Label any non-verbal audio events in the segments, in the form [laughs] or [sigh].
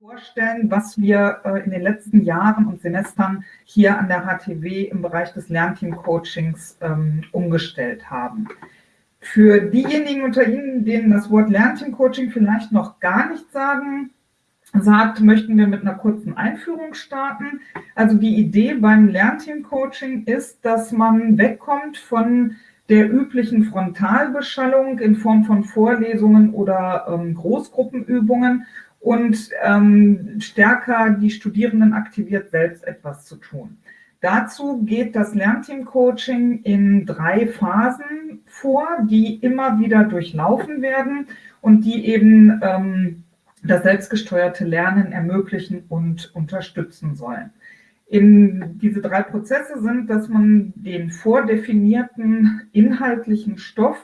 vorstellen, was wir äh, in den letzten Jahren und Semestern hier an der HTW im Bereich des Lernteam-Coachings ähm, umgestellt haben. Für diejenigen unter Ihnen, denen das Wort Lernteam-Coaching vielleicht noch gar nicht sagen, sagt, möchten wir mit einer kurzen Einführung starten. Also die Idee beim Lernteam-Coaching ist, dass man wegkommt von der üblichen Frontalbeschallung in Form von Vorlesungen oder ähm, Großgruppenübungen und ähm, stärker die Studierenden aktiviert, selbst etwas zu tun. Dazu geht das Lernteam-Coaching in drei Phasen vor, die immer wieder durchlaufen werden und die eben ähm, das selbstgesteuerte Lernen ermöglichen und unterstützen sollen. In diese drei Prozesse sind, dass man den vordefinierten inhaltlichen Stoff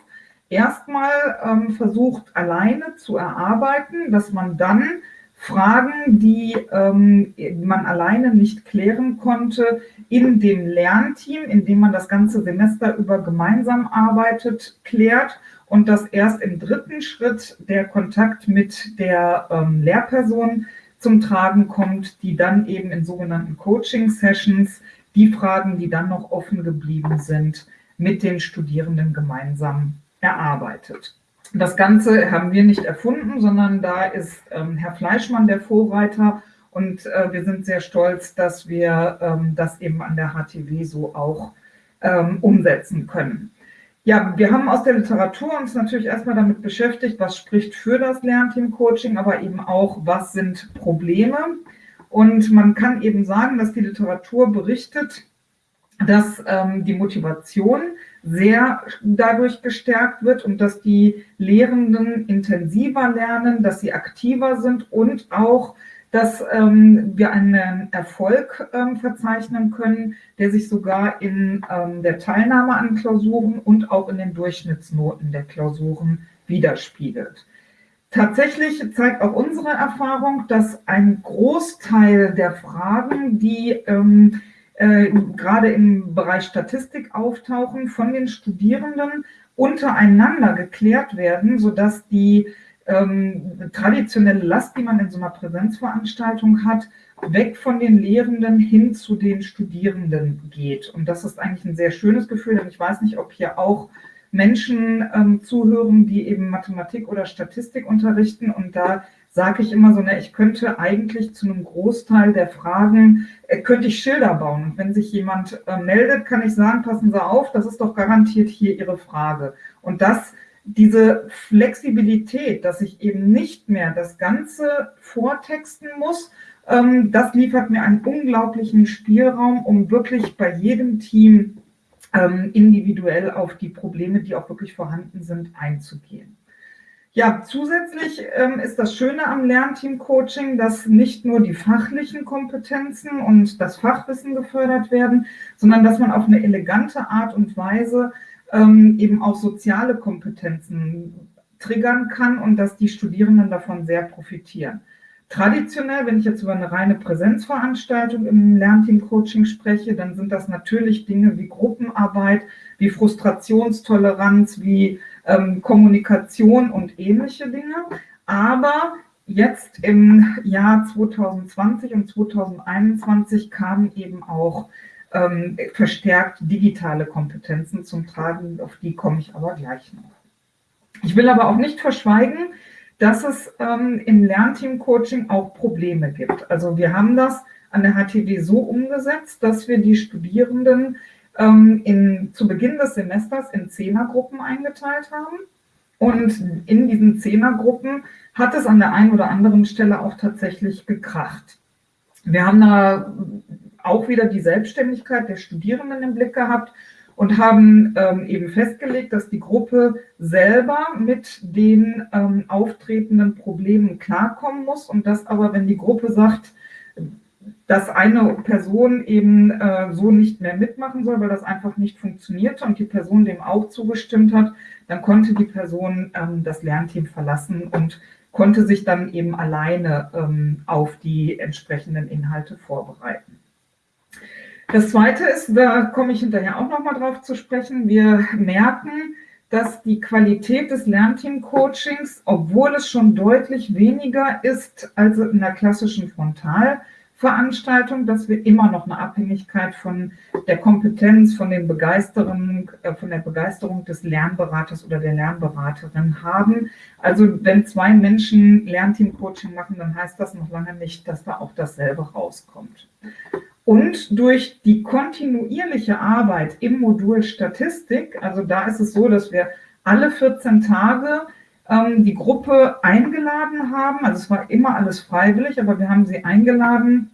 erstmal ähm, versucht alleine zu erarbeiten, dass man dann Fragen, die ähm, man alleine nicht klären konnte, in dem Lernteam, in dem man das ganze Semester über gemeinsam arbeitet, klärt und dass erst im dritten Schritt der Kontakt mit der ähm, Lehrperson zum Tragen kommt, die dann eben in sogenannten Coaching-Sessions die Fragen, die dann noch offen geblieben sind, mit den Studierenden gemeinsam erarbeitet. Das Ganze haben wir nicht erfunden, sondern da ist ähm, Herr Fleischmann der Vorreiter und äh, wir sind sehr stolz, dass wir ähm, das eben an der HTW so auch ähm, umsetzen können. Ja, wir haben aus der Literatur uns natürlich erstmal damit beschäftigt, was spricht für das Lernteam-Coaching, aber eben auch, was sind Probleme. Und man kann eben sagen, dass die Literatur berichtet, dass ähm, die Motivation sehr dadurch gestärkt wird und dass die Lehrenden intensiver lernen, dass sie aktiver sind und auch, dass ähm, wir einen Erfolg ähm, verzeichnen können, der sich sogar in ähm, der Teilnahme an Klausuren und auch in den Durchschnittsnoten der Klausuren widerspiegelt. Tatsächlich zeigt auch unsere Erfahrung, dass ein Großteil der Fragen, die ähm, äh, gerade im Bereich Statistik auftauchen, von den Studierenden untereinander geklärt werden, sodass die ähm, traditionelle Last, die man in so einer Präsenzveranstaltung hat, weg von den Lehrenden hin zu den Studierenden geht. Und das ist eigentlich ein sehr schönes Gefühl, denn ich weiß nicht, ob hier auch Menschen ähm, zuhören, die eben Mathematik oder Statistik unterrichten. Und da sage ich immer so, ne, ich könnte eigentlich zu einem Großteil der Fragen, äh, könnte ich Schilder bauen. Und wenn sich jemand äh, meldet, kann ich sagen, passen Sie auf, das ist doch garantiert hier Ihre Frage. Und das, diese Flexibilität, dass ich eben nicht mehr das Ganze vortexten muss, ähm, das liefert mir einen unglaublichen Spielraum, um wirklich bei jedem Team ähm, individuell auf die Probleme, die auch wirklich vorhanden sind, einzugehen. Ja, zusätzlich ähm, ist das Schöne am Lernteam-Coaching, dass nicht nur die fachlichen Kompetenzen und das Fachwissen gefördert werden, sondern dass man auf eine elegante Art und Weise ähm, eben auch soziale Kompetenzen triggern kann und dass die Studierenden davon sehr profitieren. Traditionell, wenn ich jetzt über eine reine Präsenzveranstaltung im Lernteam-Coaching spreche, dann sind das natürlich Dinge wie Gruppenarbeit, wie Frustrationstoleranz, wie ähm, Kommunikation und ähnliche Dinge. Aber jetzt im Jahr 2020 und 2021 kamen eben auch ähm, verstärkt digitale Kompetenzen zum Tragen, auf die komme ich aber gleich noch. Ich will aber auch nicht verschweigen, dass es ähm, im Lernteam-Coaching auch Probleme gibt. Also wir haben das an der HTW so umgesetzt, dass wir die Studierenden ähm, in, zu Beginn des Semesters in Zehnergruppen eingeteilt haben. Und in diesen Zehnergruppen hat es an der einen oder anderen Stelle auch tatsächlich gekracht. Wir haben da auch wieder die Selbstständigkeit der Studierenden im Blick gehabt und haben ähm, eben festgelegt, dass die Gruppe selber mit den ähm, auftretenden Problemen klarkommen muss und dass aber, wenn die Gruppe sagt, dass eine Person eben äh, so nicht mehr mitmachen soll, weil das einfach nicht funktionierte und die Person dem auch zugestimmt hat, dann konnte die Person ähm, das Lernteam verlassen und konnte sich dann eben alleine ähm, auf die entsprechenden Inhalte vorbereiten. Das Zweite ist, da komme ich hinterher auch nochmal drauf zu sprechen, wir merken, dass die Qualität des Lernteam-Coachings, obwohl es schon deutlich weniger ist als in der klassischen Frontalveranstaltung, dass wir immer noch eine Abhängigkeit von der Kompetenz, von, den Begeisterung, äh, von der Begeisterung des Lernberaters oder der Lernberaterin haben. Also wenn zwei Menschen Lernteam-Coaching machen, dann heißt das noch lange nicht, dass da auch dasselbe rauskommt. Und durch die kontinuierliche Arbeit im Modul Statistik, also da ist es so, dass wir alle 14 Tage ähm, die Gruppe eingeladen haben, also es war immer alles freiwillig, aber wir haben sie eingeladen,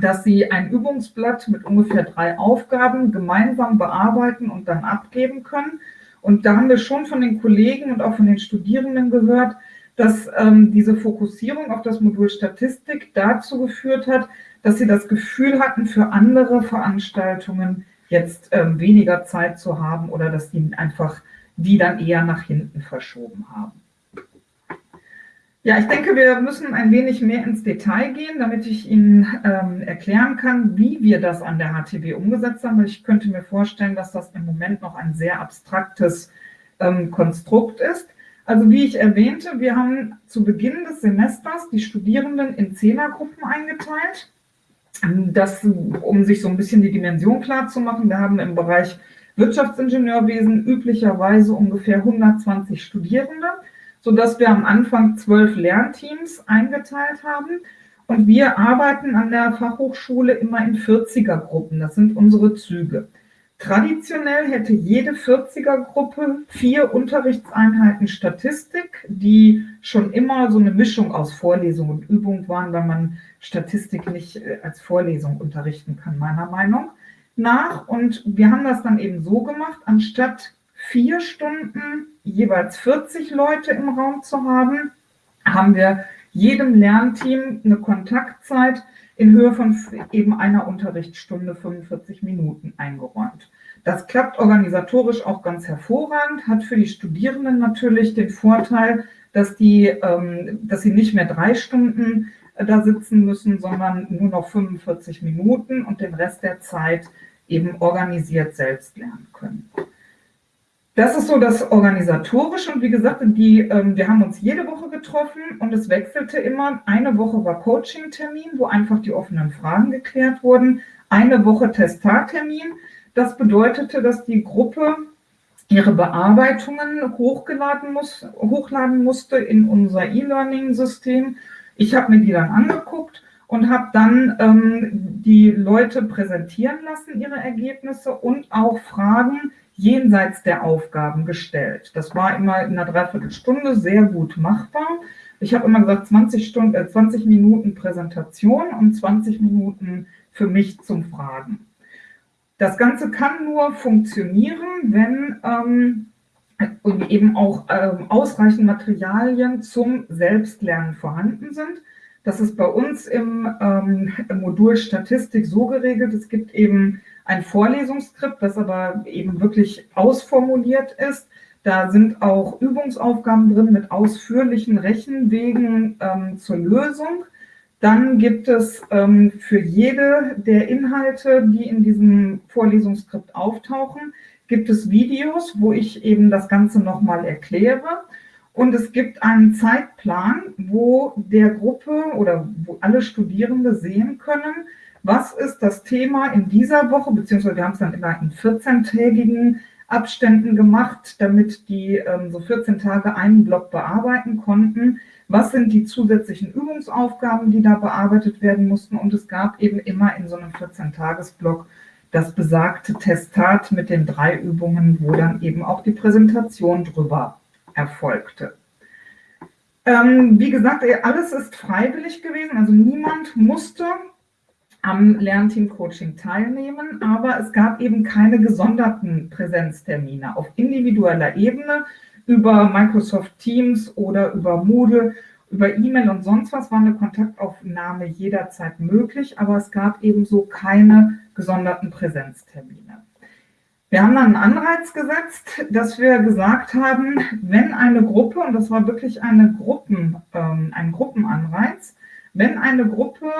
dass sie ein Übungsblatt mit ungefähr drei Aufgaben gemeinsam bearbeiten und dann abgeben können. Und da haben wir schon von den Kollegen und auch von den Studierenden gehört, dass ähm, diese Fokussierung auf das Modul Statistik dazu geführt hat, dass sie das Gefühl hatten, für andere Veranstaltungen jetzt ähm, weniger Zeit zu haben oder dass die einfach die dann eher nach hinten verschoben haben. Ja, ich denke, wir müssen ein wenig mehr ins Detail gehen, damit ich Ihnen ähm, erklären kann, wie wir das an der HTW umgesetzt haben. Ich könnte mir vorstellen, dass das im Moment noch ein sehr abstraktes ähm, Konstrukt ist. Also wie ich erwähnte, wir haben zu Beginn des Semesters die Studierenden in Zehnergruppen eingeteilt. Das, um sich so ein bisschen die Dimension klar zu machen, wir haben im Bereich Wirtschaftsingenieurwesen üblicherweise ungefähr 120 Studierende, sodass wir am Anfang zwölf Lernteams eingeteilt haben. Und wir arbeiten an der Fachhochschule immer in 40er-Gruppen. Das sind unsere Züge. Traditionell hätte jede 40er-Gruppe vier Unterrichtseinheiten Statistik, die schon immer so eine Mischung aus Vorlesung und Übung waren, weil man Statistik nicht äh, als Vorlesung unterrichten kann, meiner Meinung nach. Und wir haben das dann eben so gemacht, anstatt vier Stunden jeweils 40 Leute im Raum zu haben, haben wir jedem Lernteam eine Kontaktzeit in Höhe von eben einer Unterrichtsstunde 45 Minuten eingeräumt. Das klappt organisatorisch auch ganz hervorragend, hat für die Studierenden natürlich den Vorteil, dass, die, ähm, dass sie nicht mehr drei Stunden äh, da sitzen müssen, sondern nur noch 45 Minuten und den Rest der Zeit eben organisiert selbst lernen können. Das ist so das Organisatorische und wie gesagt, die, ähm, wir haben uns jede Woche getroffen und es wechselte immer. Eine Woche war Coaching-Termin, wo einfach die offenen Fragen geklärt wurden. Eine Woche Testartermin. Das bedeutete, dass die Gruppe ihre Bearbeitungen hochgeladen muss, hochladen musste in unser E-Learning-System. Ich habe mir die dann angeguckt und habe dann ähm, die Leute präsentieren lassen, ihre Ergebnisse und auch Fragen jenseits der Aufgaben gestellt. Das war immer in einer Dreiviertelstunde sehr gut machbar. Ich habe immer gesagt, 20, Stunden, äh, 20 Minuten Präsentation und 20 Minuten für mich zum Fragen. Das Ganze kann nur funktionieren, wenn ähm, eben auch ähm, ausreichend Materialien zum Selbstlernen vorhanden sind. Das ist bei uns im, ähm, im Modul Statistik so geregelt. Es gibt eben ein Vorlesungsskript, das aber eben wirklich ausformuliert ist. Da sind auch Übungsaufgaben drin mit ausführlichen Rechenwegen ähm, zur Lösung. Dann gibt es ähm, für jede der Inhalte, die in diesem Vorlesungsskript auftauchen, gibt es Videos, wo ich eben das Ganze nochmal erkläre. Und es gibt einen Zeitplan, wo der Gruppe oder wo alle Studierende sehen können, was ist das Thema in dieser Woche, beziehungsweise wir haben es dann immer in 14-tägigen Abständen gemacht, damit die ähm, so 14 Tage einen Block bearbeiten konnten. Was sind die zusätzlichen Übungsaufgaben, die da bearbeitet werden mussten? Und es gab eben immer in so einem 14-Tages-Block das besagte Testat mit den drei Übungen, wo dann eben auch die Präsentation drüber erfolgte. Ähm, wie gesagt, alles ist freiwillig gewesen, also niemand musste am Lernteam-Coaching teilnehmen, aber es gab eben keine gesonderten Präsenztermine auf individueller Ebene über Microsoft Teams oder über Moodle, über E-Mail und sonst was war eine Kontaktaufnahme jederzeit möglich, aber es gab ebenso keine gesonderten Präsenztermine. Wir haben dann einen Anreiz gesetzt, dass wir gesagt haben, wenn eine Gruppe, und das war wirklich eine Gruppen, ähm, ein Gruppenanreiz, wenn eine Gruppe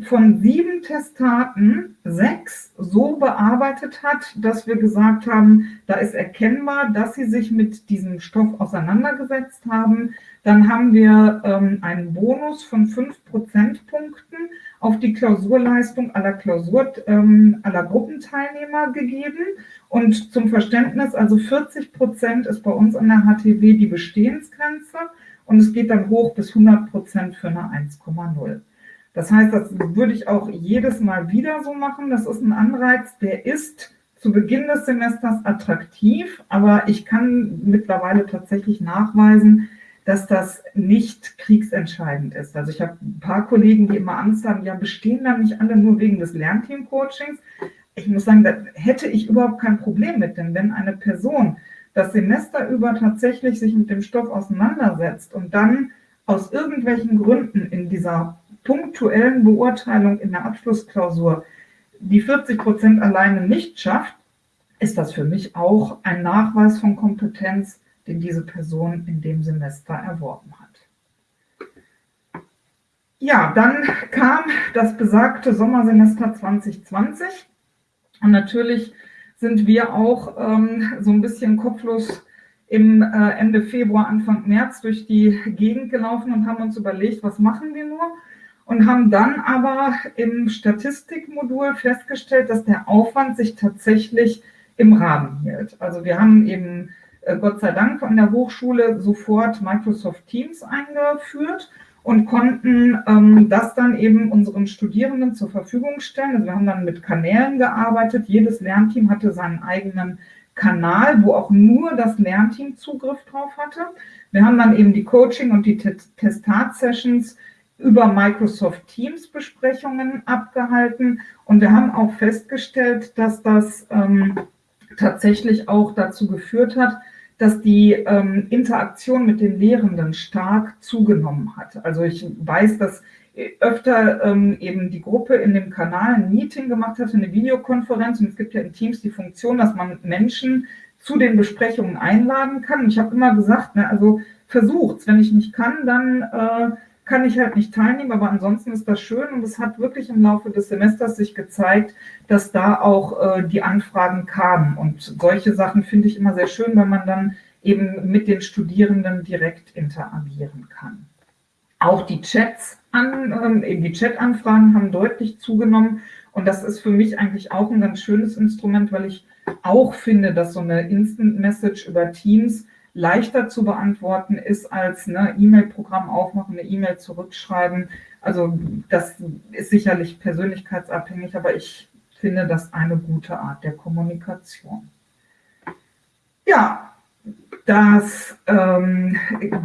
von sieben Testaten sechs so bearbeitet hat, dass wir gesagt haben, da ist erkennbar, dass sie sich mit diesem Stoff auseinandergesetzt haben. Dann haben wir ähm, einen Bonus von fünf Prozentpunkten auf die Klausurleistung aller Klausur, ähm, aller Gruppenteilnehmer gegeben. Und zum Verständnis, also 40 Prozent ist bei uns an der HTW die Bestehensgrenze und es geht dann hoch bis 100 Prozent für eine 1,0. Das heißt, das würde ich auch jedes Mal wieder so machen. Das ist ein Anreiz, der ist zu Beginn des Semesters attraktiv, aber ich kann mittlerweile tatsächlich nachweisen, dass das nicht kriegsentscheidend ist. Also ich habe ein paar Kollegen, die immer Angst haben, ja, bestehen dann nicht alle nur wegen des Lernteam-Coachings? Ich muss sagen, da hätte ich überhaupt kein Problem mit, denn wenn eine Person das Semester über tatsächlich sich mit dem Stoff auseinandersetzt und dann aus irgendwelchen Gründen in dieser punktuellen Beurteilung in der Abschlussklausur die 40 Prozent alleine nicht schafft, ist das für mich auch ein Nachweis von Kompetenz, den diese Person in dem Semester erworben hat. Ja, dann kam das besagte Sommersemester 2020 und natürlich sind wir auch ähm, so ein bisschen kopflos im äh, Ende Februar, Anfang März durch die Gegend gelaufen und haben uns überlegt, was machen wir nur? und haben dann aber im Statistikmodul festgestellt, dass der Aufwand sich tatsächlich im Rahmen hielt. Also wir haben eben Gott sei Dank an der Hochschule sofort Microsoft Teams eingeführt und konnten ähm, das dann eben unseren Studierenden zur Verfügung stellen. Also wir haben dann mit Kanälen gearbeitet. Jedes Lernteam hatte seinen eigenen Kanal, wo auch nur das Lernteam Zugriff drauf hatte. Wir haben dann eben die Coaching- und die Testat-Sessions über Microsoft Teams Besprechungen abgehalten und wir haben auch festgestellt, dass das ähm, tatsächlich auch dazu geführt hat, dass die ähm, Interaktion mit den Lehrenden stark zugenommen hat. Also ich weiß, dass öfter ähm, eben die Gruppe in dem Kanal ein Meeting gemacht hat, eine Videokonferenz und es gibt ja in Teams die Funktion, dass man Menschen zu den Besprechungen einladen kann. ich habe immer gesagt, ne, also versucht's, wenn ich nicht kann, dann äh, kann ich halt nicht teilnehmen, aber ansonsten ist das schön und es hat wirklich im Laufe des Semesters sich gezeigt, dass da auch äh, die Anfragen kamen und solche Sachen finde ich immer sehr schön, weil man dann eben mit den Studierenden direkt interagieren kann. Auch die Chats an, eben die Chat-Anfragen haben deutlich zugenommen und das ist für mich eigentlich auch ein ganz schönes Instrument, weil ich auch finde, dass so eine Instant Message über Teams leichter zu beantworten ist als ne E-Mail-Programm aufmachen, eine E-Mail zurückschreiben. Also das ist sicherlich persönlichkeitsabhängig, aber ich finde das eine gute Art der Kommunikation. Ja, das ähm,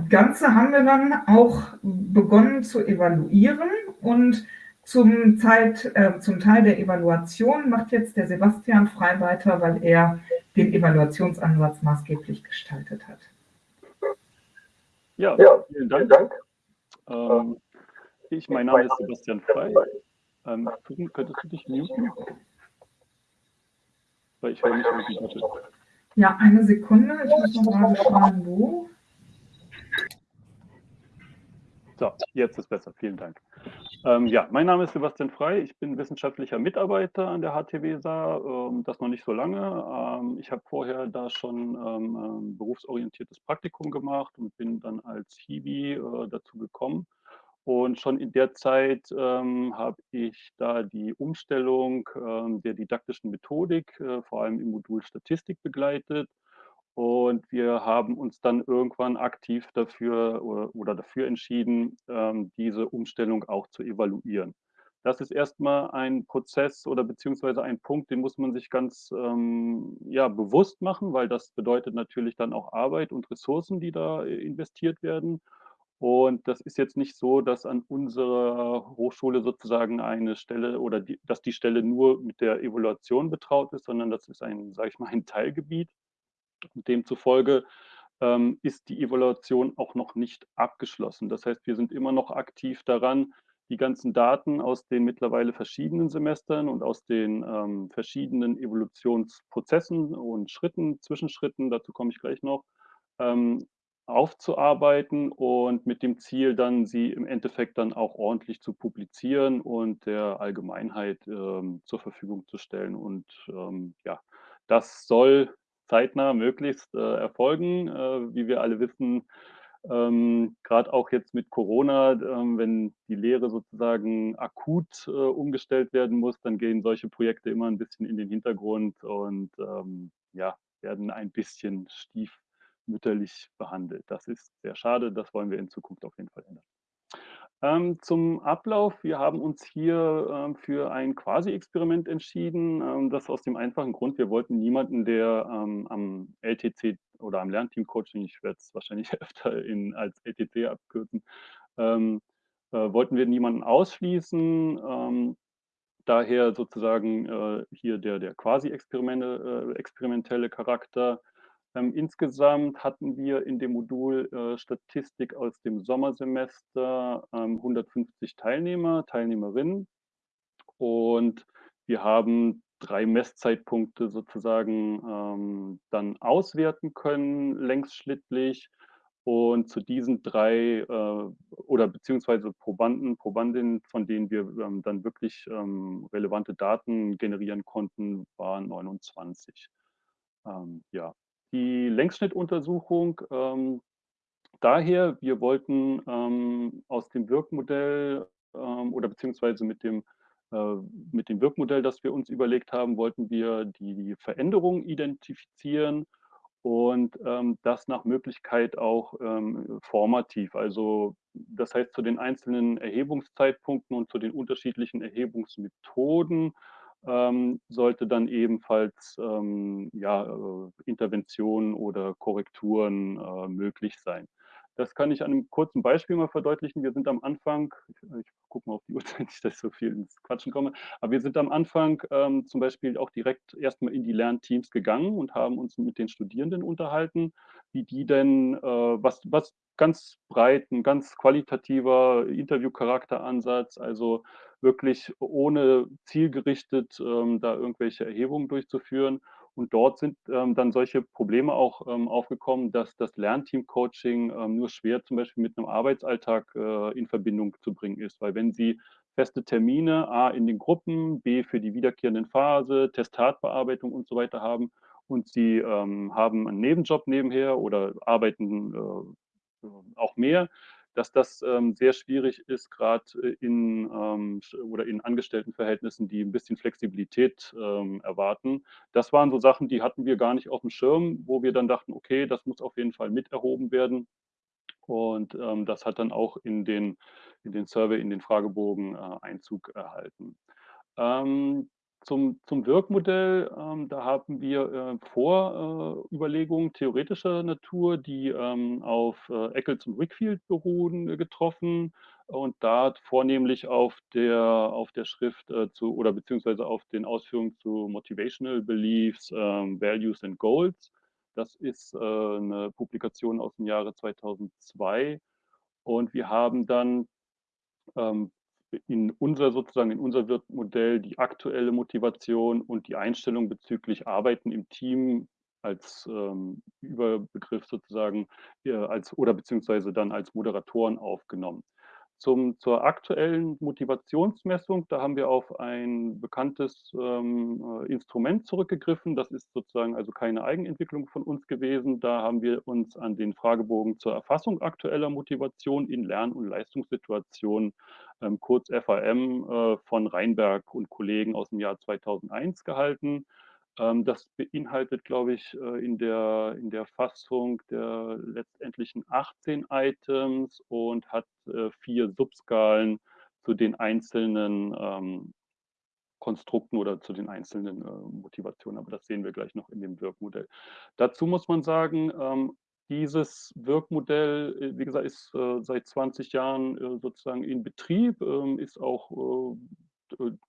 Ganze haben wir dann auch begonnen zu evaluieren und zum, Zeit, äh, zum Teil der Evaluation macht jetzt der Sebastian frei weiter, weil er den Evaluationsansatz maßgeblich gestaltet hat. Ja, ja vielen Dank. Vielen Dank. Ähm, ich, mein Name ist Sebastian Frei. Ähm, könntest du dich muten? Weil ich höre nicht irgendwie bitte. Ja, eine Sekunde. Ich muss noch mal schauen, wo. So, jetzt ist besser. Vielen Dank. Ähm, ja, mein Name ist Sebastian Frei. Ich bin wissenschaftlicher Mitarbeiter an der HTWSA, ähm, das noch nicht so lange. Ähm, ich habe vorher da schon ähm, ein berufsorientiertes Praktikum gemacht und bin dann als Hiwi äh, dazu gekommen. Und schon in der Zeit ähm, habe ich da die Umstellung ähm, der didaktischen Methodik, äh, vor allem im Modul Statistik, begleitet und wir haben uns dann irgendwann aktiv dafür oder, dafür entschieden, ähm, diese Umstellung auch zu evaluieren. Das ist erstmal ein Prozess oder beziehungsweise ein Punkt, den muss man sich ganz ähm, ja, bewusst machen, weil das bedeutet natürlich dann auch Arbeit und Ressourcen, die da äh, investiert werden. Und das ist jetzt nicht so, dass an unserer Hochschule sozusagen eine Stelle oder die, dass die Stelle nur mit der Evaluation betraut ist, sondern das ist ein, sage ich mal, ein Teilgebiet. Demzufolge ähm, ist die Evaluation auch noch nicht abgeschlossen. Das heißt, wir sind immer noch aktiv daran, die ganzen Daten aus den mittlerweile verschiedenen Semestern und aus den ähm, verschiedenen Evolutionsprozessen und Schritten, Zwischenschritten, dazu komme ich gleich noch, ähm, aufzuarbeiten und mit dem Ziel dann, sie im Endeffekt dann auch ordentlich zu publizieren und der Allgemeinheit, ähm, zur Verfügung zu stellen. Und, ähm, ja, das soll zeitnah möglichst, äh, erfolgen. Äh, wie wir alle wissen, ähm, grad auch jetzt mit Corona, ähm, wenn die Lehre sozusagen akut, äh, umgestellt werden muss, dann gehen solche Projekte immer 'n bisschen in den Hintergrund und, ähm, ja, werden ein bisschen stiefmütterlich behandelt. Das ist sehr schade, das wollen wir in Zukunft auf jeden Fall ändern. Ähm, zum Ablauf: Wir haben uns hier, ähm, für ein Quasi-Experiment entschieden, ähm, das aus dem einfachen Grund, wir wollten niemanden, der, ähm, am LTC oder am Lernteam-Coaching, ich werde es wahrscheinlich [laughs] öfter in als LTC abkürzen, ähm, äh, wollten wir niemanden ausschließen. Ähm, daher sozusagen, äh, hier der der Quasi-Experimente äh, experimentelle Charakter. Ähm, insgesamt hatten wir in dem Modul, äh, Statistik aus dem Sommersemester, ähm, 150 Teilnehmer, Teilnehmerinnen. Und wir haben 3 Messzeitpunkte sozusagen, ähm, dann auswerten können längsschnittlich. Und zu diesen 3, äh oder beziehungsweise Probanden, Probandinnen, von denen wir, ähm, dann wirklich, ähm, relevante Daten generieren konnten, waren 29. Ähm, ja. Die Längsschnittuntersuchung, ähm, daher, wir wollten, ähm, aus dem Wirkmodell, ähm, oder beziehungsweise mit dem äh, mit dem Wirkmodell, das wir uns überlegt haben, wollten wir die Veränderungen identifizieren und, ähm, das nach Möglichkeit auch, ähm, formativ. Also, das heißt, zu den einzelnen Erhebungszeitpunkten und zu den unterschiedlichen Erhebungsmethoden, ähm, sollte dann ebenfalls, ähm, ja, äh, Interventionen oder Korrekturen, äh, möglich sein. Das kann ich an 'nem kurzen Beispiel mal verdeutlichen. Wir sind am Anfang ich ich gucke mal auf die [laughs] Uhrzeit, nicht, dass ich so viel ins Quatschen komme. Aber wir sind am Anfang, ähm, zum Beispiel auch direkt erst mal in die Lernteams gegangen und haben uns mit den Studierenden unterhalten, wie die denn, äh was was ganz breit 'n ganz qualitativer Interview-Charakteransatz, also wirklich ohne zielgerichtet, ähm, da irgendwelche Erhebungen durchzuführen. Und dort sind, ähm, dann solche Probleme auch, ähm, aufgekommen, dass das Lernteam-Coaching, ähm, nur schwer zum Beispiel mit 'nem Arbeitsalltag, äh, in Verbindung zu bringen ist. Weil wenn Sie feste Termine, A in den Gruppen, B für die wiederkehrenden Phase, Testatbearbeitung und so weiter haben und Sie, ähm, haben 'n Nebenjob nebenher oder arbeiten, äh, auch mehr, dass das, ähm, sehr schwierig ist, grad, äh, in, ähm, oder in Angestelltenverhältnissen, die 'n bisschen Flexibilität, ähm, erwarten. Das waren so Sachen, die hatten wir gar nicht aufm Schirm, wo wir dann dachten: „Okay, das muss auf jeden Fall mit erhoben werden.“ Und, ähm, das hat dann auch in den in den Survey, in den Fragebogen, äh, Einzug erhalten. Ähm, zum zum Wirkmodell, ähm, da haben wir, äh, Vor äh, theoretischer Natur, die, ähm, auf, äh, Eccles und Wakefield beruhen, äh, getroffen und da vornehmlich auf der auf der Schrift, äh, zu oder beziehungsweise auf den Ausführungen zu Motivational Beliefs, ähm, Values and Goals. Das ist, äh, 'ne Publikation aus'm Jahre 2002. Und wir haben dann, ähm, in unser sozusagen in unser Wirkmodell die aktuelle Motivation und die Einstellung bezüglich Arbeiten im Team als, ähm, Überbegriff sozusagen, äh, als oder beziehungsweise dann als Moderatoren aufgenommen. Zum zur aktuellen Motivationsmessung, da haben wir auf ein bekanntes, ähm, äh, Instrument zurückgegriffen. Das ist sozusagen also keine Eigenentwicklung von uns gewesen. Da haben wir uns an den Fragebogen zur Erfassung aktueller Motivation in Lern und Leistungssituationen, ähm, kurz FAM, äh, von Reinberg und Kollegen aus'm Jahr 2001 gehalten. Ähm, das beinhaltet, glaube ich, äh, in der in der Fassung der letztendlichen 18 Items und hat, äh, 4 Subskalen zu den einzelnen, ähm, Konstrukten oder zu den einzelnen, äh, Motivationen, aber das sehen wir gleich noch in dem Wirkmodell. Dazu muss man sagen, ähm, dieses Wirkmodell, wie gesagt, ist, seit 20 Jahren, sozusagen in Betrieb, ist auch,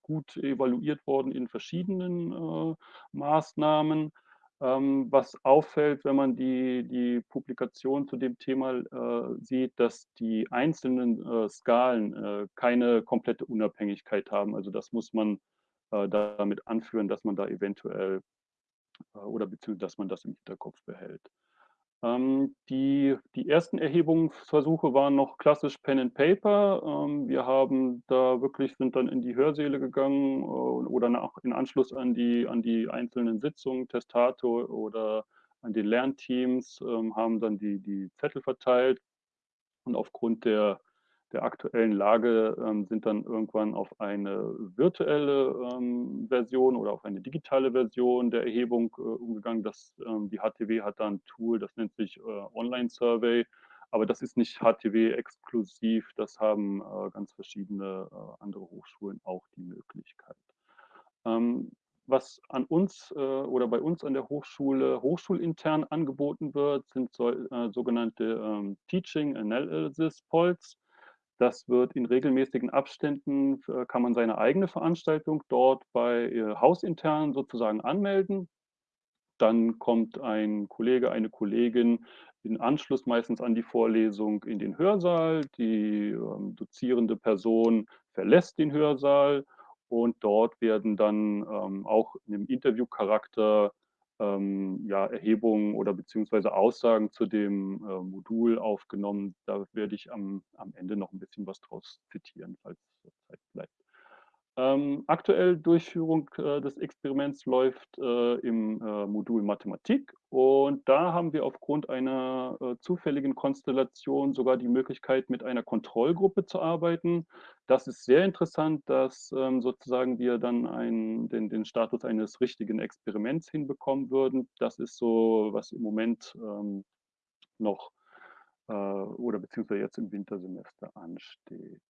gut evaluiert worden in verschiedenen, äh, Maßnahmen. Ähm, was auffällt, wenn man die die Publikation zu dem Thema, äh, sieht, dass die einzelnen, äh, Skalen, äh, keine komplette Unabhängigkeit haben. Also, das muss man, äh, damit anführen, dass man da eventuell äh, oder beziehungsweise dass man das im Hinterkopf behält. Ähm, die, die ersten Erhebungsversuche waren noch klassisch Pen and Paper. Ähm, wir haben da wirklich, sind dann in die Hörsäle gegangen äh, oder nach, in Anschluss an die, an die einzelnen Sitzungen, Testato oder an den Lernteams, ähm, haben dann die, die Zettel verteilt und aufgrund der der aktuellen Lage ähm, sind dann irgendwann auf eine virtuelle ähm, Version oder auf eine digitale Version der Erhebung äh, umgegangen. Das, ähm, die HTW hat da ein Tool, das nennt sich äh, Online Survey, aber das ist nicht HTW-exklusiv, das haben äh, ganz verschiedene äh, andere Hochschulen auch die Möglichkeit. Ähm, was an uns äh, oder bei uns an der Hochschule hochschulintern angeboten wird, sind so, äh, sogenannte ähm, Teaching Analysis Polls. Das wird in regelmäßigen Abständen, äh, kann man seine eigene Veranstaltung dort bei äh, hausintern sozusagen anmelden. Dann kommt ein Kollege, eine Kollegin in Anschluss meistens an die Vorlesung in den Hörsaal. Die ähm, dozierende Person verlässt den Hörsaal und dort werden dann ähm, auch einem Interviewcharakter ähm, ja, Erhebungen oder beziehungsweise Aussagen zu dem äh, Modul aufgenommen. Da werde ich am, am Ende noch ein bisschen was draus zitieren, falls Zeit bleibt. Ähm, aktuell Durchführung äh, des Experiments läuft äh, im äh, Modul Mathematik und da haben wir aufgrund einer äh, zufälligen Konstellation sogar die Möglichkeit, mit einer Kontrollgruppe zu arbeiten. Das ist sehr interessant, dass ähm, sozusagen wir dann einen, den, den Status eines richtigen Experiments hinbekommen würden. Das ist so, was im Moment ähm, noch äh, oder beziehungsweise jetzt im Wintersemester ansteht.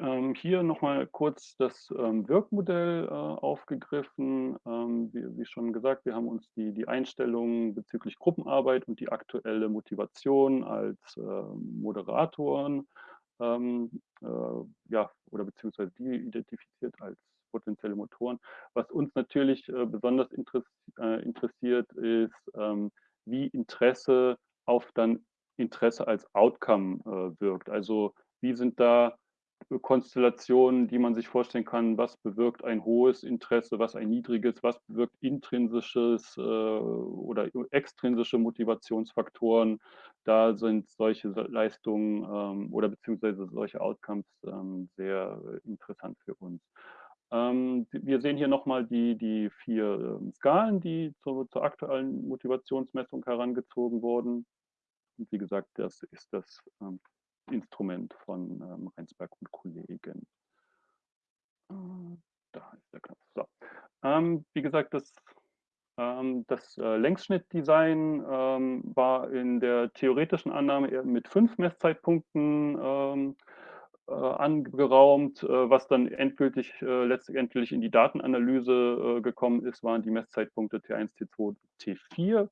Ähm, hier nochmal kurz das ähm, Wirkmodell äh, aufgegriffen. Ähm, wie, wie, schon gesagt, wir haben uns die, die Einstellungen bezüglich Gruppenarbeit und die aktuelle Motivation als äh, Moderatoren ähm, äh, ja, oder beziehungsweise die identifiziert als potenzielle Motoren. Was uns natürlich äh, besonders äh, interessiert, ist, ähm, wie Interesse auf dann Interesse als Outcome äh, wirkt. Also wie sind da Konstellationen, die man sich vorstellen kann, was bewirkt ein hohes Interesse, was ein niedriges, was bewirkt intrinsisches äh, oder extrinsische Motivationsfaktoren. Da sind solche Leistungen ähm, oder beziehungsweise solche Outcomes ähm, sehr interessant für uns. Ähm, wir sehen hier nochmal die, die vier ähm, Skalen, die zu, zur aktuellen Motivationsmessung herangezogen wurden. Und wie gesagt, das ist das ähm, Instrument von ähm, Reinsberg und Kollegen. Äh, da ist der Knopf. So. Ähm, wie gesagt, das, ähm, das äh, Längsschnittdesign ähm, war in der theoretischen Annahme mit fünf Messzeitpunkten ähm, äh, angeraumt. Äh, was dann endgültig äh, letztendlich in die Datenanalyse äh, gekommen ist, waren die Messzeitpunkte T1, T2, T4.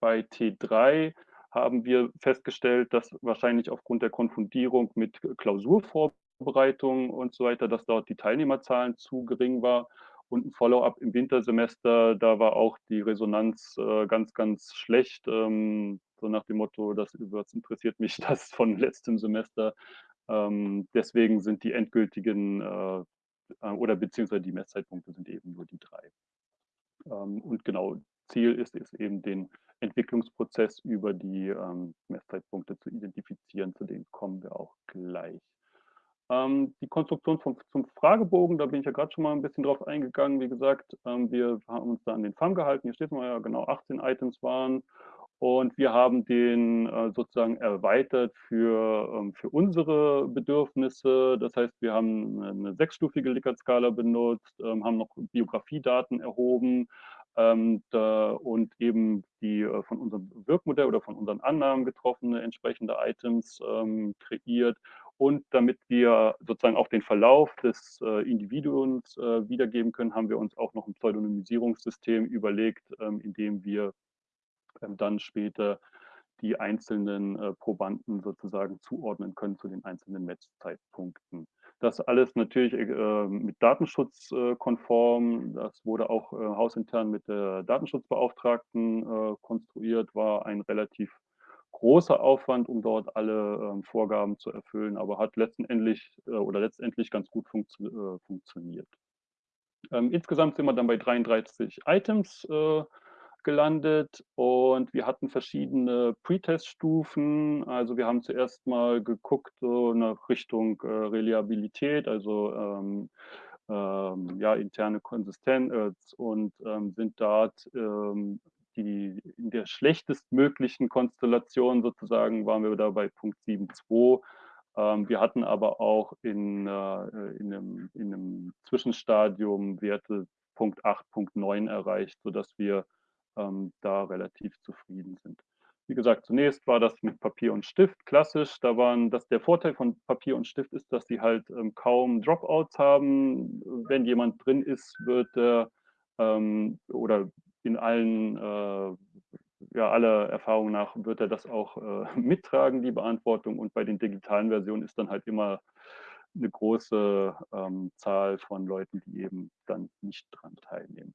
bei T3 haben wir festgestellt, dass wahrscheinlich aufgrund der Konfundierung mit Klausurvorbereitung und so weiter, dass dort die Teilnehmerzahlen zu gering war. Und ein Follow-up im Wintersemester, da war auch die Resonanz äh, ganz, ganz schlecht. Ähm, so nach dem Motto, das, das interessiert mich [laughs] das von letztem Semester. Ähm, deswegen sind die endgültigen äh, äh oder beziehungsweise die Messzeitpunkte sind eben nur die drei. Ähm, und genau, Ziel ist es eben, den Entwicklungsprozess über die ähm, Messzeitpunkte zu identifizieren. Zu denen kommen wir auch gleich. Ähm, die Konstruktion vom, zum Fragebogen, da bin ich ja gerade schon mal ein bisschen drauf eingegangen. Wie gesagt, ähm, wir haben uns da an den FAM gehalten. Hier steht mal ja genau 18 Items waren. Und wir haben den äh, sozusagen erweitert für, ähm, für unsere Bedürfnisse. Das heißt, wir haben eine sechsstufige Likert-Skala benutzt, ähm, haben noch Biografiedaten erhoben, und eben die äh, von unserem Wirkmodell oder von unseren Annahmen getroffene entsprechende Items ähm, kreiert. Und damit wir sozusagen auch den Verlauf des äh, Individuums äh, wiedergeben können, haben wir uns auch noch ein Pseudonymisierungssystem überlegt, ähm, in dem wir ähm, dann später die einzelnen äh, Probanden sozusagen zuordnen können zu den einzelnen Matchzeitpunkten. Das alles natürlich äh, mit Datenschutz äh, konform. Das wurde auch äh, hausintern mit der Datenschutzbeauftragten äh, konstruiert, war ein relativ großer Aufwand, um dort alle ähm, Vorgaben zu erfüllen, aber hat letztendlich äh, oder letztendlich ganz gut funktio äh, funktioniert. Ähm, insgesamt sind wir dann bei 33 Items gelandet und wir hatten verschiedene Pre-Test-Stufen. Also wir haben zuerst mal geguckt so nach Richtung äh, Reliabilität, also ähm, ähm, ja, interne Konsistenz und ähm, sind dort ähm, die, in der schlechtestmöglichen Konstellation sozusagen waren wir da bei Punkt 7.2. Ähm, wir hatten aber auch in, äh, in, einem, in einem Zwischenstadium Werte Punkt 8, Punkt 9 erreicht, sodass wir ähm, da relativ zufrieden sind. Wie gesagt, zunächst war das mit Papier und Stift klassisch. Da waren das der Vorteil von Papier und Stift ist, dass sie halt ähm, kaum Dropouts haben. Wenn jemand drin ist, wird er ähm, oder in allen äh, ja, aller Erfahrung nach wird er das auch äh, [laughs] mittragen, die Beantwortung. Und bei den digitalen Versionen ist dann halt immer eine große ähm, Zahl von Leuten, die eben dann nicht dran teilnehmen.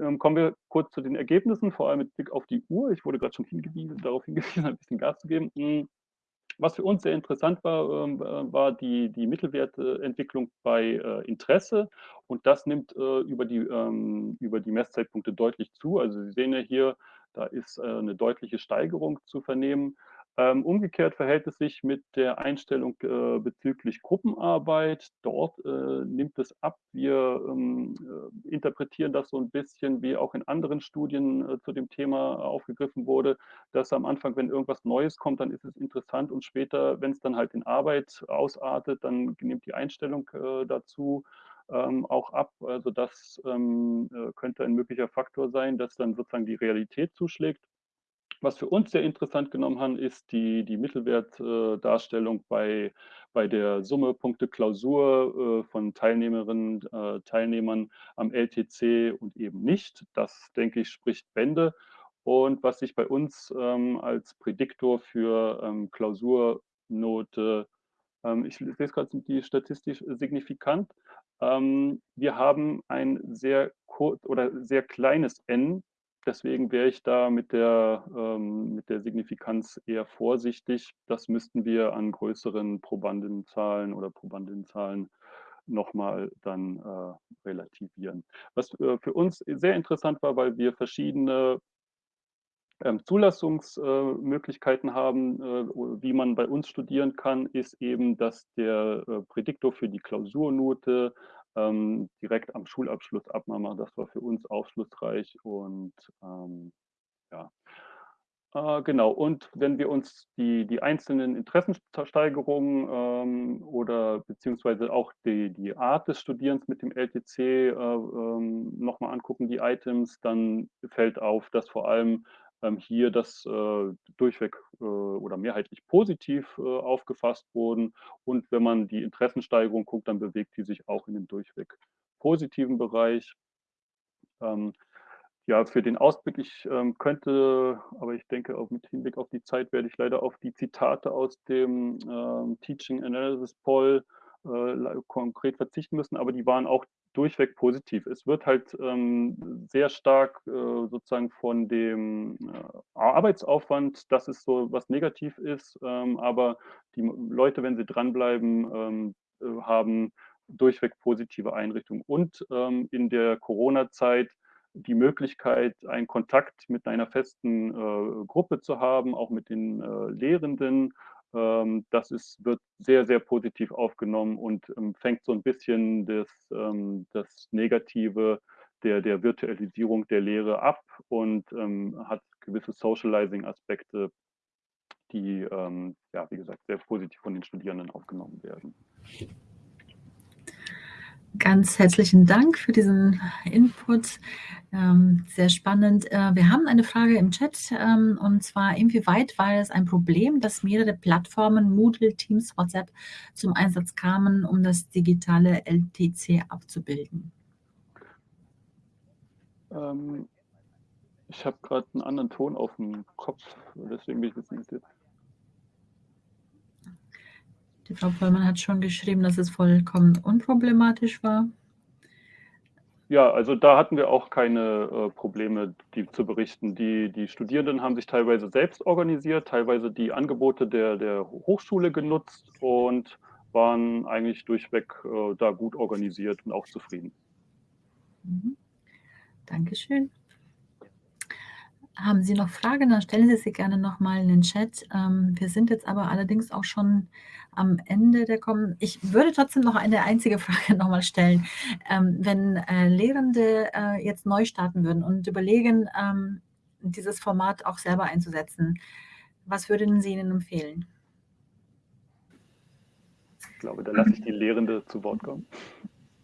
Ähm, kommen wir kurz zu den Ergebnissen, vor allem mit Blick auf die Uhr. Ich wurde gerade schon hingewiesen, [laughs] darauf hingewiesen, ein bisschen Gas zu geben. Hm, was für uns sehr interessant war, ähm, äh, war die, die Mittelwertentwicklung bei äh, Interesse. Und das nimmt äh, über, die, ähm, über die Messzeitpunkte deutlich zu. Also Sie sehen ja hier, da ist eine deutliche Steigerung zu vernehmen. Ähm, umgekehrt verhält es sich mit der Einstellung äh, bezüglich Gruppenarbeit. Dort äh, nimmt es ab. Wir ähm, äh, interpretieren das so ein bisschen, wie auch in anderen Studien äh, zu dem Thema aufgegriffen wurde, dass am Anfang, wenn irgendwas Neues kommt, dann ist es interessant und später, wenn es dann halt in Arbeit ausartet, dann nimmt die Einstellung äh, dazu ähm, auch ab. Also das ähm, äh, könnte ein möglicher Faktor sein, dass dann sozusagen die Realität zuschlägt. Was für uns sehr interessant genommen haben, ist die, die Mittelwertdarstellung bei, bei der Summe Punkte Klausur äh, von Teilnehmerinnen, äh, Teilnehmern am LTC und eben nicht. Das, denke ich, spricht Bände. Und was sich bei uns ähm, als Prädiktor für ähm, Klausurnote, ähm, ich es gerade, die statistisch signifikant. Ähm, wir haben ein sehr kurz oder sehr kleines N Deswegen wäre ich da mit der, ähm, mit der Signifikanz eher vorsichtig. Das müssten wir an größeren Probandenzahlen oder Probandinnenzahlen nochmal dann äh, relativieren. Was äh, für uns sehr interessant war, weil wir verschiedene ähm, Zulassungsmöglichkeiten äh, haben, äh, wie man bei uns studieren kann, ist eben, dass der äh, Prädiktor für die Klausurnote ähm, direkt am Schulabschluss abmachen. Das war für uns aufschlussreich und ähm, ja. Äh, genau, und wenn wir uns die, die einzelnen Interessensteigerungen ähm, oder beziehungsweise auch die, die Art des Studierens mit dem LTC äh, ähm, nochmal angucken, die Items, dann fällt auf, dass vor allem hier das äh, durchweg äh, oder mehrheitlich positiv äh, aufgefasst wurden. Und wenn man die Interessensteigerung guckt, dann bewegt die sich auch in den durchweg positiven Bereich. Ähm, ja, für den Ausblick, ich ähm, könnte, aber ich denke, auch mit Hinblick auf die Zeit werde ich leider auf die Zitate aus dem ähm, Teaching Analysis Poll konkret verzichten müssen, aber die waren auch durchweg positiv. Es wird halt ähm, sehr stark äh, sozusagen von dem äh, Arbeitsaufwand, das ist so was negativ ist, ähm, aber die Leute, wenn sie dranbleiben, ähm, äh, haben durchweg positive Einrichtungen. Und ähm, in der Corona-Zeit die Möglichkeit, einen Kontakt mit einer festen äh, Gruppe zu haben, auch mit den äh, Lehrenden das ist, wird sehr, sehr positiv aufgenommen und ähm, fängt so ein bisschen das, ähm, das Negative der, der Virtualisierung der Lehre ab und hat gewisse Socializing-Aspekte, die, ja, wie gesagt, sehr positiv von den Studierenden aufgenommen werden. Ganz herzlichen Dank für diesen Input. Ähm, sehr spannend. Äh, wir haben eine Frage im Chat ähm, und zwar, inwieweit war es ein Problem, dass mehrere Plattformen, Moodle, Teams, WhatsApp zum Einsatz kamen, um das digitale LTC abzubilden? Ähm, ich habe gerade einen anderen Ton auf dem Kopf, deswegen bin ich bisschen irritiert. Die Frau Vollmann hat schon geschrieben, dass es vollkommen unproblematisch war. Ja, also da hatten wir auch keine äh, Probleme, die zu berichten. Die, die Studierenden haben sich teilweise selbst organisiert, teilweise die Angebote der, der Hochschule genutzt und waren eigentlich durchweg äh, da gut organisiert und auch zufrieden. Mhm. Dankeschön. Haben Sie noch Fragen, dann stellen Sie sie gerne noch mal in den Chat. Ähm, wir sind jetzt aber allerdings auch schon am Ende der kommen ich würde trotzdem noch eine einzige [laughs] Frage noch mal stellen. Ähm, wenn, äh, Lehrende, äh, jetzt neu starten würden und überlegen, ähm, dieses Format auch selber einzusetzen, was würden Sie ihnen empfehlen? Ich glaube, da lasse ich die Lehrende zu Wort kommen.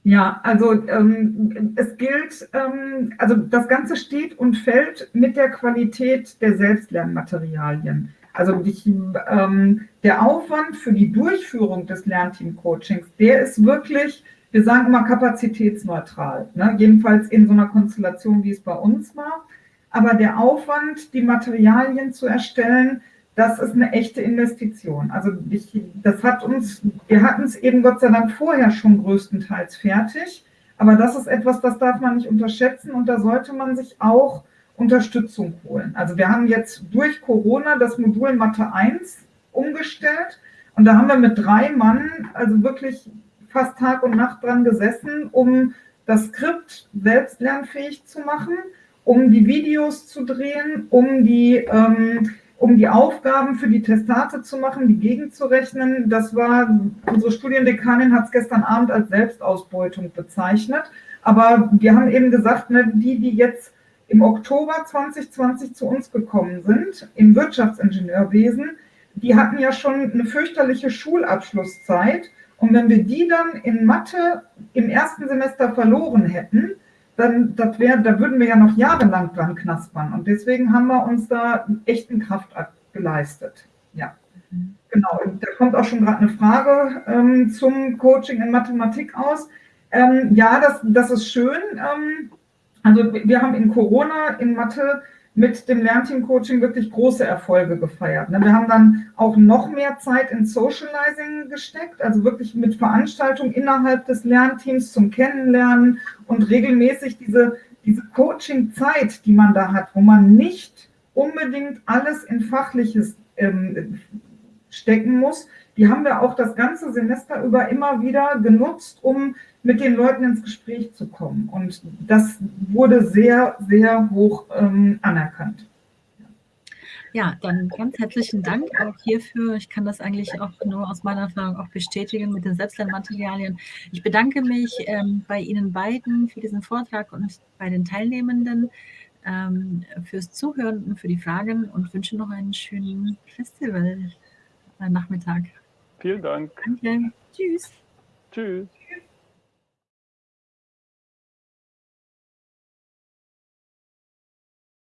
Ja, also ähm, es gilt, ähm, also das Ganze steht und fällt mit der Qualität der Selbstlernmaterialien. Also ich, ähm, der Aufwand für die Durchführung des Lernteam-Coachings, der ist wirklich, wir sagen immer kapazitätsneutral, ne? jedenfalls in so einer Konstellation, wie es bei uns war. Aber der Aufwand, die Materialien zu erstellen, das ist eine echte Investition. Also ich, das hat uns, wir hatten es eben Gott sei Dank vorher schon größtenteils fertig, aber das ist etwas, das darf man nicht unterschätzen und da sollte man sich auch Unterstützung holen. Also wir haben jetzt durch Corona das Modul Mathe 1 umgestellt und da haben wir mit drei Mann also wirklich fast Tag und Nacht dran gesessen, um das Skript selbst lernfähig zu machen, um die Videos zu drehen, um die ähm, um die Aufgaben für die Testate zu machen, die gegenzurechnen. Das war, unsere Studiendekanin hat es gestern Abend als Selbstausbeutung bezeichnet. Aber wir haben eben gesagt, ne, die, die jetzt im Oktober 2020 zu uns gekommen sind, im Wirtschaftsingenieurwesen, die hatten ja schon eine fürchterliche Schulabschlusszeit. Und wenn wir die dann in Mathe im ersten Semester verloren hätten, dann das wär, da würden wir ja noch jahrelang dran knaspern. Und deswegen haben wir uns da echten Kraftakt geleistet. Ja, mhm. genau. Da kommt auch schon gerade eine Frage ähm, zum Coaching in Mathematik aus. Ähm, ja, das, das ist schön. Ähm, also wir haben in Corona in Mathe mit dem Lernteam-Coaching wirklich große Erfolge gefeiert. Ne? Wir haben dann auch noch mehr Zeit in Socializing gesteckt, also wirklich mit Veranstaltungen innerhalb des Lernteams zum Kennenlernen und regelmäßig diese, diese Coaching-Zeit, die man da hat, wo man nicht unbedingt alles in Fachliches ähm, stecken muss, die haben wir auch das ganze Semester über immer wieder genutzt, um mit den Leuten ins Gespräch zu kommen. Und das wurde sehr, sehr hoch ähm, anerkannt. Ja, dann ganz herzlichen Dank auch hierfür. Ich kann das eigentlich auch nur aus meiner Erfahrung auch bestätigen mit den Selbstlernmaterialien. Ich bedanke mich ähm, bei Ihnen beiden für diesen Vortrag und bei den Teilnehmenden ähm, fürs Zuhören und für die Fragen und wünsche noch einen schönen Festival-Nachmittag. Vielen Dank. Danke. Tschüss. Tschüss.